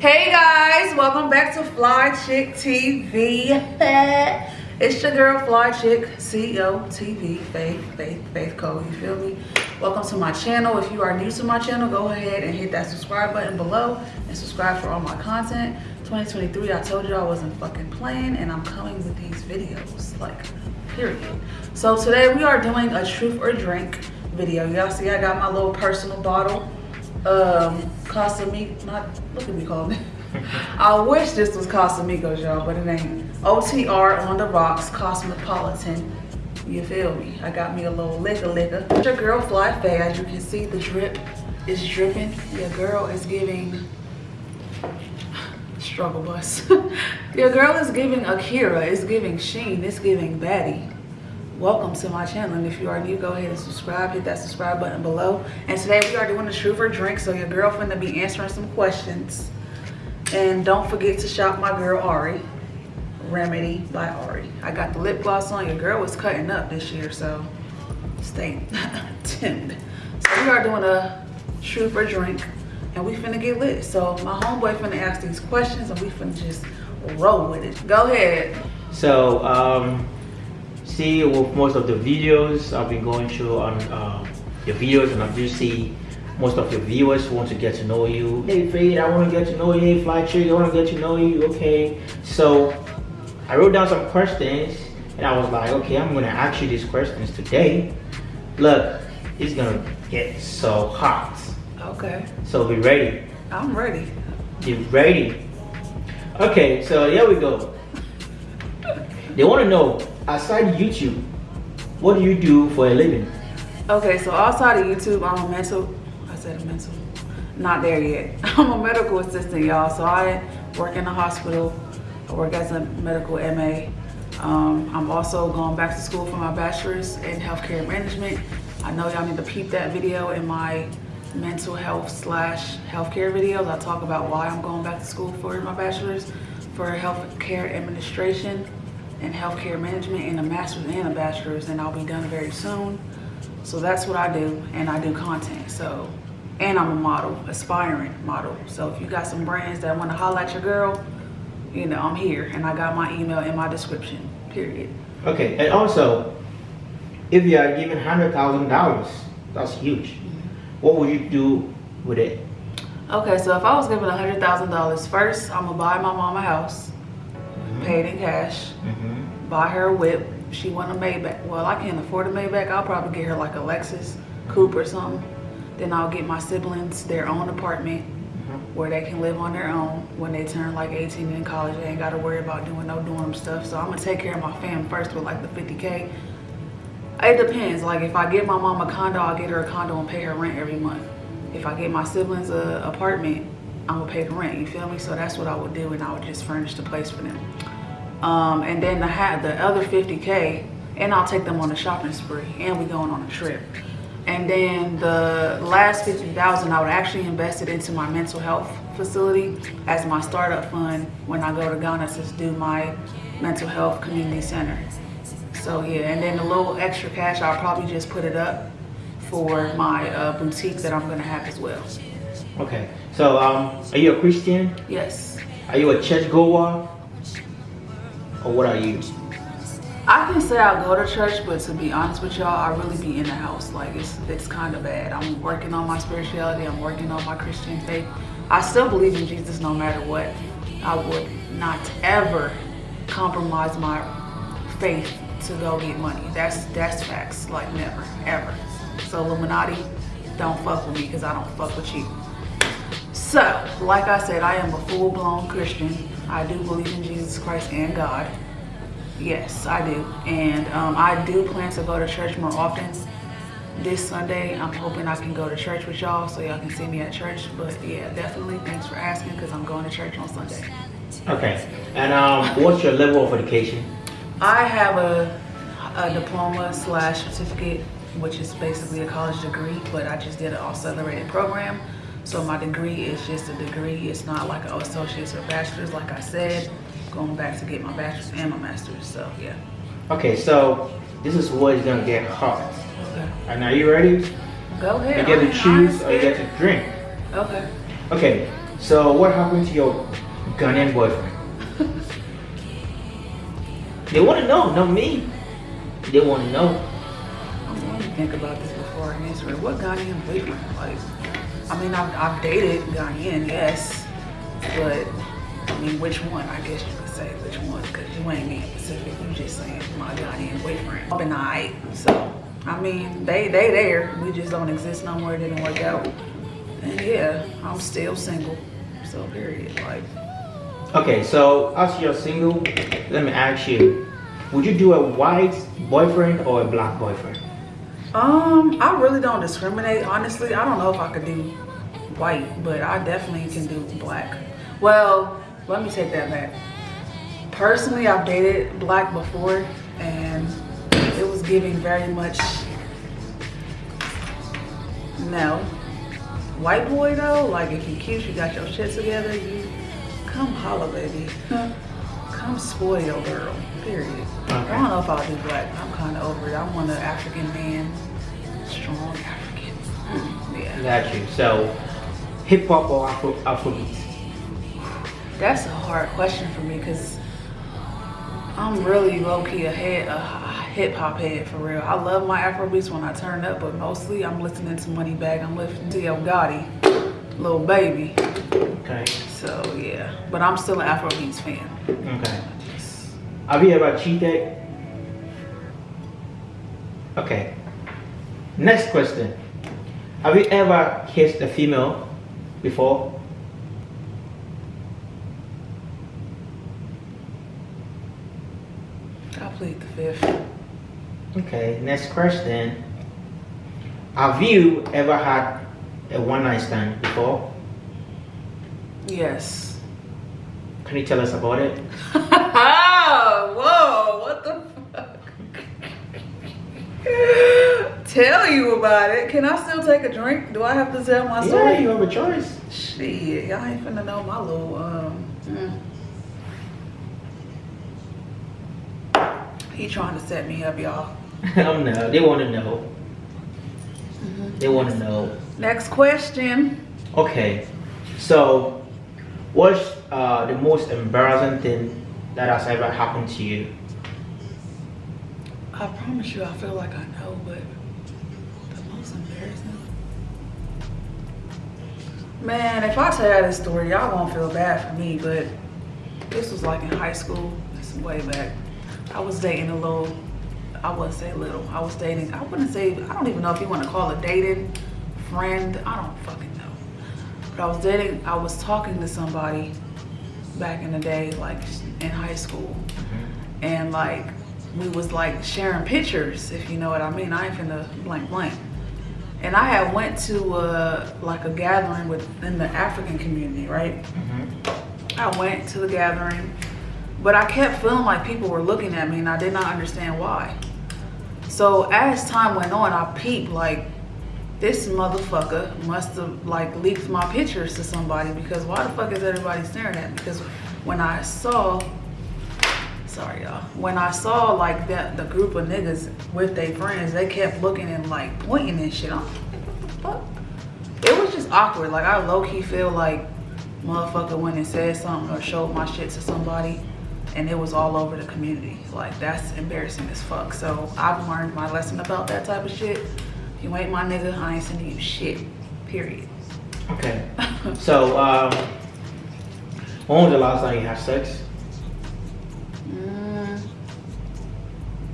Hey guys, welcome back to Fly Chick TV. It's your girl Fly Chick, CEO TV, Faith, Faith, Faith Code, you feel me? Welcome to my channel. If you are new to my channel, go ahead and hit that subscribe button below and subscribe for all my content. 2023, I told you I wasn't fucking playing and I'm coming with these videos, like, period. So today we are doing a truth or drink video. Y'all see I got my little personal bottle um Casamigo, not look at me it. I wish this was Casamigos, y'all, but it ain't. OTR on the rocks, Cosmopolitan. You feel me? I got me a little liquor liquor. Your girl Fly Faye, as you can see, the drip is dripping. Your girl is giving struggle bus. Your girl is giving Akira, it's giving Shein, it's giving Baddie welcome to my channel and if you are new go ahead and subscribe hit that subscribe button below. And today we are doing a truth or drink so your girlfriend will be answering some questions. And don't forget to shop my girl ari remedy by ari. I got the lip gloss on your girl was cutting up this year so stay tuned. So we are doing a truth or drink and we finna get lit. So my homeboy finna ask these questions and we finna just roll with it. Go ahead. So um see with most of the videos I've been going through on um, your videos and I do see most of your viewers want to get to know you. Hey Fade, I want to get to know you. Hey Fly Chick, I want to get to know you. Okay, so I wrote down some questions and I was like, okay, I'm going to ask you these questions today. Look, it's going to get so hot. Okay. So be ready. I'm ready. Be ready. Okay, so here we go. They want to know aside YouTube, what do you do for a living? Okay, so outside of YouTube, I'm a mental, I said a mental, not there yet. I'm a medical assistant, y'all. So I work in the hospital. I work as a medical MA. Um, I'm also going back to school for my bachelor's in healthcare management. I know y'all need to peep that video in my mental health slash healthcare videos. I talk about why I'm going back to school for my bachelor's for healthcare administration in healthcare management and a master's and a bachelor's and I'll be done very soon. So that's what I do and I do content. So, and I'm a model, aspiring model. So if you got some brands that want to holler at your girl, you know, I'm here and I got my email in my description, period. Okay, and also, if you are given $100,000, that's huge. Mm-hmm. What would you do with it? Okay, so if I was given $100,000, first I'm gonna buy my mom a house paid in cash, mm-hmm. buy her a whip. She want a Maybach. Well, I can't afford a Maybach. I'll probably get her like a Lexus coupe or something. Then I'll get my siblings their own apartment mm-hmm. where they can live on their own when they turn like 18 in college. They ain't got to worry about doing no dorm stuff. So I'm going to take care of my fam first with like the 50K. It depends. Like if I get my mom a condo, I'll get her a condo and pay her rent every month. If I get my siblings a apartment, I'm gonna pay the rent, you feel me? So that's what I would do and I would just furnish the place for them. Um, and then I had the other 50K and I'll take them on a shopping spree and we going on a trip. And then the last 50,000 I would actually invest it into my mental health facility as my startup fund when I go to Ghana to do my mental health community center. So yeah, and then the little extra cash, I'll probably just put it up for my uh, boutique that I'm gonna have as well. Okay, so um, are you a Christian? Yes. Are you a church goer? Or what are you? I can say I go to church, but to be honest with y'all, I really be in the house. Like it's it's kind of bad. I'm working on my spirituality. I'm working on my Christian faith. I still believe in Jesus no matter what. I would not ever compromise my faith to go get money. That's that's facts. Like never, ever. So Illuminati, don't fuck with me because I don't fuck with you. So, like I said, I am a full-blown Christian. I do believe in Jesus Christ and God. Yes, I do. And um, I do plan to go to church more often. This Sunday, I'm hoping I can go to church with y'all so y'all can see me at church. But yeah, definitely thanks for asking because I'm going to church on Sunday. Okay. And um, what's your level of education? I have a, a diploma slash certificate, which is basically a college degree, but I just did an accelerated program. So my degree is just a degree. It's not like an associate's or bachelor's, like I said. Going back to get my bachelor's and my master's, so yeah. Okay, so this is what is gonna get hot. Okay. And now you ready? Go ahead. You get to choose or you get to drink. Okay. Okay, So what happened to your Ghanaian boyfriend? they want to know, not me. They want to know. I'm going to think about this before I answer it. What Ghanaian boyfriend? Like, I mean, I've, I've dated Ghanaian, yes, but I mean, which one? I guess you could say which one, because you ain't being specific. You just saying my Ghanaian boyfriend. I've been alright, so I mean, they they there. We just don't exist no more. It didn't work out, and yeah, I'm still single. So period. Like, Okay, so as you're single, let me ask you, would you do a white boyfriend or a black boyfriend? Um, I really don't discriminate. Honestly, I don't know if I could do white, but I definitely can do black. Well, let me take that back. Personally, I've dated black before, and it was giving very much no. White boy though, like if you cute, you got your shit together, you come holla, baby. Come spoil your girl. Period. I don't know if I'll do black. I'm kind of over it. I want an African man, strong African. Yeah. Got you. So, hip hop or Afro Afrobeat? That's a hard question for me because I'm really low key a head, a hip hop head for real. I love my Afrobeats when I turn up, but mostly I'm listening to Moneybagg. I'm listening to Yo Gotti, Lil Baby. Okay. So yeah, but I'm still an Afrobeats fan. Okay. Have you ever cheated? Okay. Next question. Have you ever kissed a female before? I plead the fifth. Okay, next question. Have you ever had a one night stand before? Yes. Can you tell us about it? Whoa, what the fuck? tell you about it. Can I still take a drink? Do I have to tell my story? Yeah, you have a choice. Shit, y'all ain't finna know my little, um, mm. He trying to set me up, y'all. oh no, they want to know. They want to know. Next question. Okay, so what's uh, the most embarrassing thing that has ever happened to you? I promise you, I feel like I know, but the most embarrassing. Man, if I tell you this story, y'all gonna feel bad for me, but this was like in high school. This is way back. I was dating a little, I wouldn't say little, I was dating, I wouldn't say, I don't even know if you want to call it dating, friend, I don't fucking know. But I was dating, I was talking to somebody back in the day, like in high school. And like, we was like sharing pictures, if you know what I mean. I ain't finna blank blank. And I had went to uh, like a gathering within the African community, right? I went to the gathering, but I kept feeling like people were looking at me and I did not understand why. So as time went on, I peeped like this motherfucker must have like leaked my pictures to somebody because why the fuck is everybody staring at me? Because when I saw, sorry y'all, when I saw like that the group of niggas with their friends, they kept looking and like pointing and shit. I'm like, what the fuck? It was just awkward. Like I low key feel like motherfucker went and said something or showed my shit to somebody and it was all over the community. Like that's embarrassing as fuck. So I've learned my lesson about that type of shit. You ain't my nigga, I ain't sending you shit. Period. Okay. so, um, when was the last time you had sex? Mm,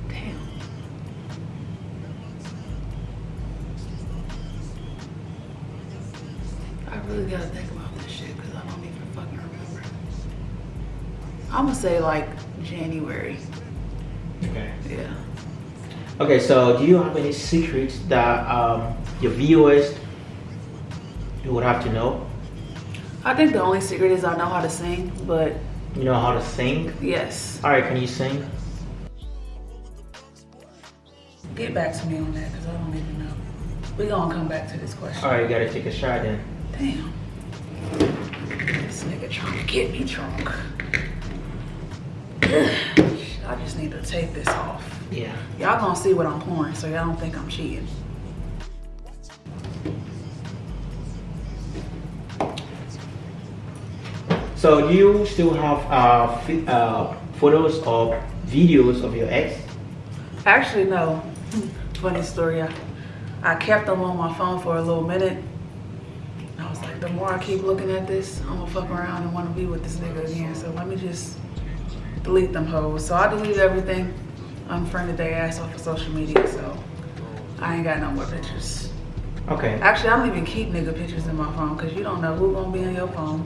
damn. I really gotta think about this shit because I don't even fucking remember. I'm gonna say like January. Okay. So do you have any secrets that um, your viewers you would have to know? I think the only secret is I know how to sing, but You know how to sing? yes. All right, can you sing? Get back to me on that because I don't even know. We gonna come back to this question. All right, you gotta take a shot then. Damn. This nigga trying to get me drunk. I just need to take this off. Yeah. Y'all gonna see what I'm pouring, so y'all don't think I'm cheating. So do you still have uh, uh, photos or videos of your ex? Actually, no. Funny story. I, I kept them on my phone for a little minute. I was like, the more I keep looking at this, I'm gonna fuck around and wanna be with this nigga again. So let me just delete them hoes. So I deleted everything, unfriended their ass off of social media. So I ain't got no more pictures. Okay. Actually, I don't even keep nigga pictures in my phone because you don't know who gonna be on your phone.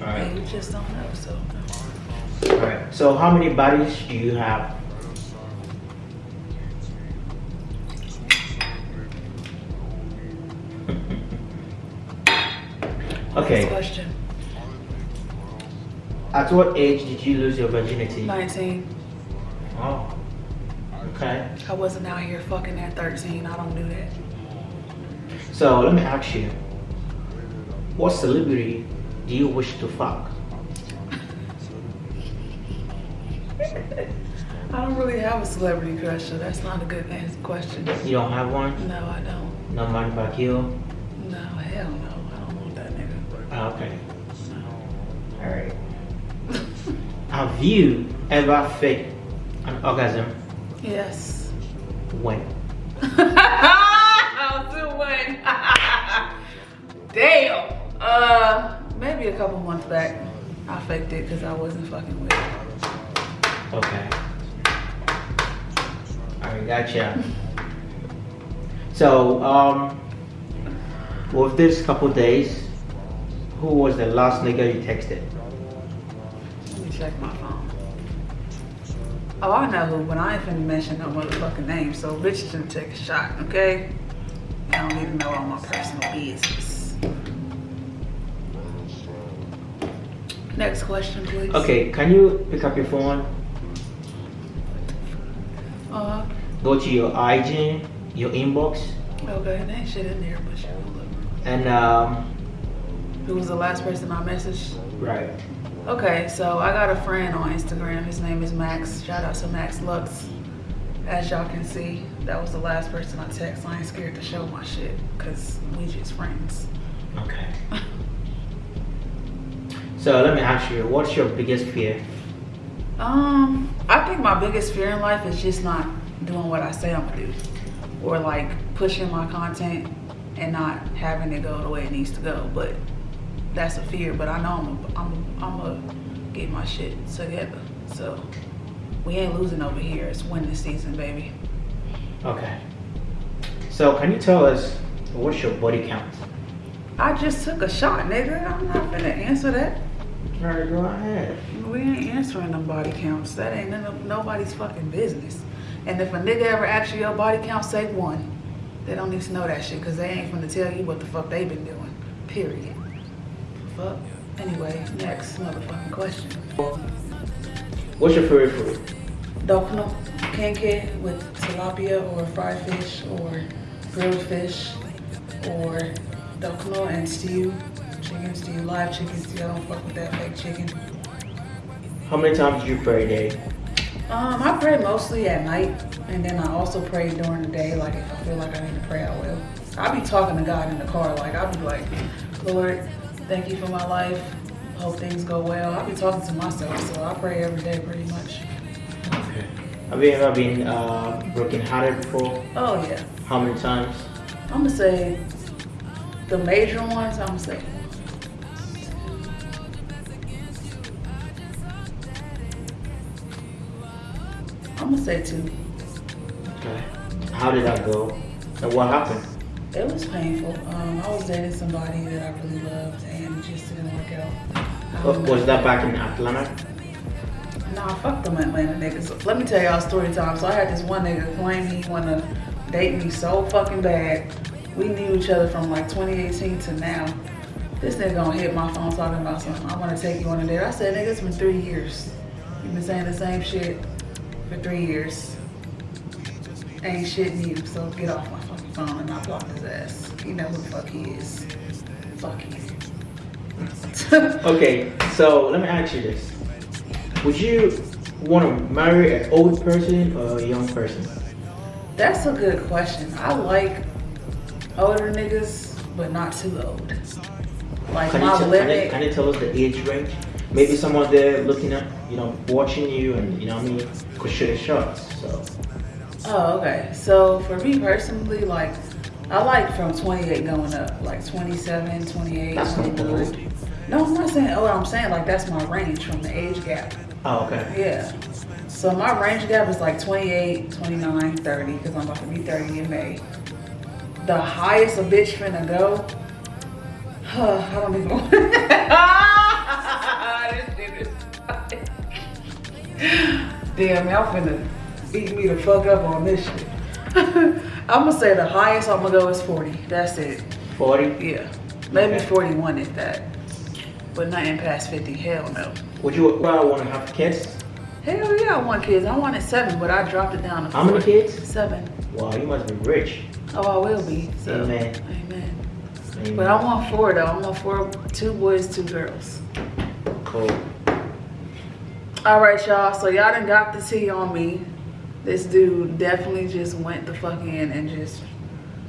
All And you just don't know. So All right. So how many bodies do you have? next okay. question. At what age did you lose your virginity? 19. Oh. Okay. I wasn't out here fucking at 13. I don't do that. So let me ask you, what celebrity do you wish to fuck? I don't really have a celebrity crush, so that's not a good answer question. You don't have one? No, I don't. No Manny Pacquiao? No, hell no. I don't want that nigga. Ah, Okay. All right. Have you ever faked an orgasm? Yes. When? I'll do one. Damn. Uh, maybe a couple months back. I faked it because I wasn't fucking with it. Okay. All right, gotcha. So, um, with this couple days, who was the last nigga you texted? Let me check my phone. Oh, I know who, but I ain't finna mention no motherfucking name, so bitch should take a shot, okay? I don't even know all my personal business. Next question, please. Okay, can you pick up your phone, Uh, go to your IG, your inbox, okay, there ain't shit in there, but sure, and um, Who was the last person I messaged? right. Okay, so I got a friend on Instagram. His name is Max. Shout out to Max Lux. As y'all can see, that was the last person I text. I ain't scared to show my shit, cause we just friends. Okay. So let me ask you, what's your biggest fear? Um, I think my biggest fear in life is just not doing what I say I'm gonna do, or like pushing my content and not having it go the way it needs to go. But that's a fear. But I know I'm a, I'm a, I'm gonna get my shit together. So we ain't losing over here. It's winning season, baby. Okay. So can you tell us what's your body count? I just took a shot, nigga. I'm not gonna answer that. All right, go ahead. We ain't answering them body counts. That ain't none of nobody's fucking business. And if a nigga ever asks you your body count, say one. They don't need to know that shit because they ain't gonna tell you what the fuck they been doing. Period. Fuck. Anyway, next motherfucking question. What's your favorite food? Dokno kenkey with tilapia or fried fish or grilled fish or dokno and stew. Chicken stew, live chicken stew. I don't fuck with that fake chicken. How many times do you pray a day? Um, I pray mostly at night, and then I also pray during the day. Like if I feel like I need to pray, I will. I be talking to God in the car. Like I be like, Lord, thank you for my life. Hope things go well. I be talking to myself, so I pray every day pretty much. Okay. Have you ever been uh, broken hearted before? Oh yeah, How many times? I'm gonna say the major ones. I'm gonna say I'm gonna say two. Okay. How did that go? And what happened? It was painful. Um, I was dating somebody that I really loved, and it just didn't work out. Um, Was that back in Atlanta? Nah, fuck them Atlanta niggas. Let me tell y'all story time. So I had this one nigga claim he wanna date me so fucking bad. We knew each other from like 2018 to now. This nigga gonna hit my phone talking about something. I wanna take you on a date. I said, nigga, it's been three years. You've been saying the same shit for three years. Ain't shit new, so get off my phone and I block his ass. You know who the fuck he is. Fuck you. Okay, so let me ask you this. Would you want to marry an old person or a young person? That's a good question. I like older niggas, but not too old. Like Can my tell, can, you, limit. can you tell us the age range? Maybe someone there looking at, you know, watching you and, you know what I mean, could shoot a shot. So, Oh, okay. So for me personally, like I like from 28 going up, like 27, 28, that's not 29. No, I'm not saying. Oh, I'm saying like that's my range from the age gap. Oh, okay. Yeah. So my range gap is like 28, 29, 30, because I'm about to be 30 in May. The highest a bitch finna go, huh, I don't even want This shit is Damn, y'all finna eat me the fuck up on this shit. I'm gonna say the highest I'm gonna go is 40. That's it. 40? Yeah. Maybe Okay. 41 is that. But nothing past 50. Hell no. Would you well, want to have kids? Hell yeah, I want kids. I wanted seven, but I dropped it down to How many four. kids? Seven. Wow, you must be rich. Oh, I will be. So. Amen. Amen. Amen. But I want four though. I want four, two boys, two girls. Cool. All right, y'all. So y'all done got the tea on me. This dude definitely just went the fuck in and just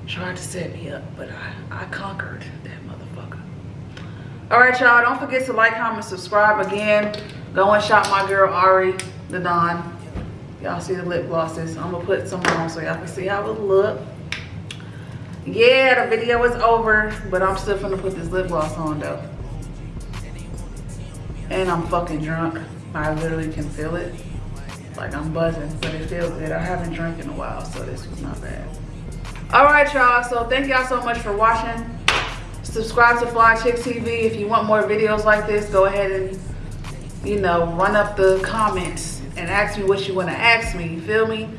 tried to set me up, but I, I conquered that motherfucker. All right, y'all. Don't forget to like, comment, subscribe again. Go and shop my girl Ari the Don. Y'all see the lip glosses. I'm gonna put some on so y'all can see how it look. Yeah, the video is over, but I'm still gonna put this lip gloss on though. And I'm fucking drunk. I literally can feel it. Like I'm buzzing, but it feels good. I haven't drank in a while, so this was not bad. All right, y'all. So thank y'all so much for watching. Subscribe to Fly Chick TV. If you want more videos like this, go ahead and, you know, run up the comments and ask me what you want to ask me. You feel me?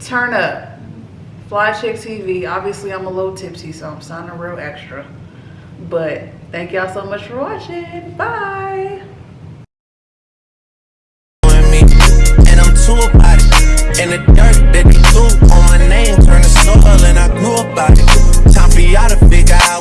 Turn up. Fly Chick TV. Obviously, I'm a little tipsy, so I'm sounding real extra. But thank y'all so much for watching. Bye.